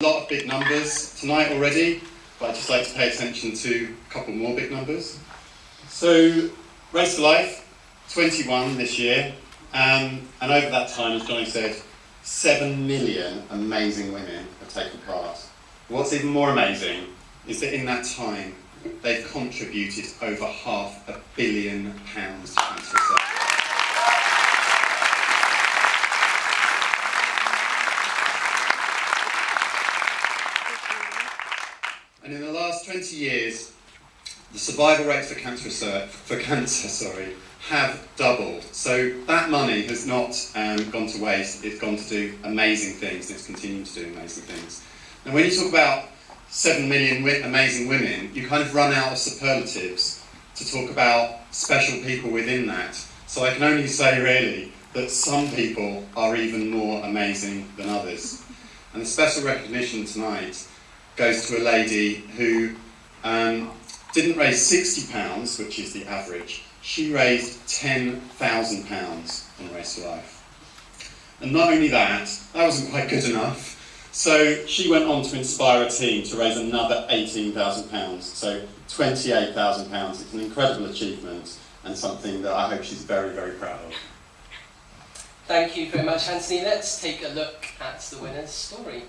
A lot of big numbers tonight already, but I'd just like to pay attention to a couple more big numbers. So, Race to Life, 21 this year, um, and over that time, as Johnny said, 7 million amazing women have taken part. What's even more amazing is that in that time, they've contributed over half a billion pounds to cancer research. And in the last 20 years, the survival rates for cancer, research, for cancer sorry, have doubled. So that money has not um, gone to waste, it's gone to do amazing things, and it's continuing to do amazing things. And when you talk about 7 million amazing women, you kind of run out of superlatives to talk about special people within that. So I can only say, really, that some people are even more amazing than others. And the special recognition tonight goes to a lady who um, didn't raise £60, which is the average. She raised £10,000 on Race to Life. And not only that, that wasn't quite good enough. So she went on to inspire a team to raise another £18,000. So £28,000. It's an incredible achievement and something that I hope she's very, very proud of. Thank you very much, Anthony. Let's take a look at the winner's story.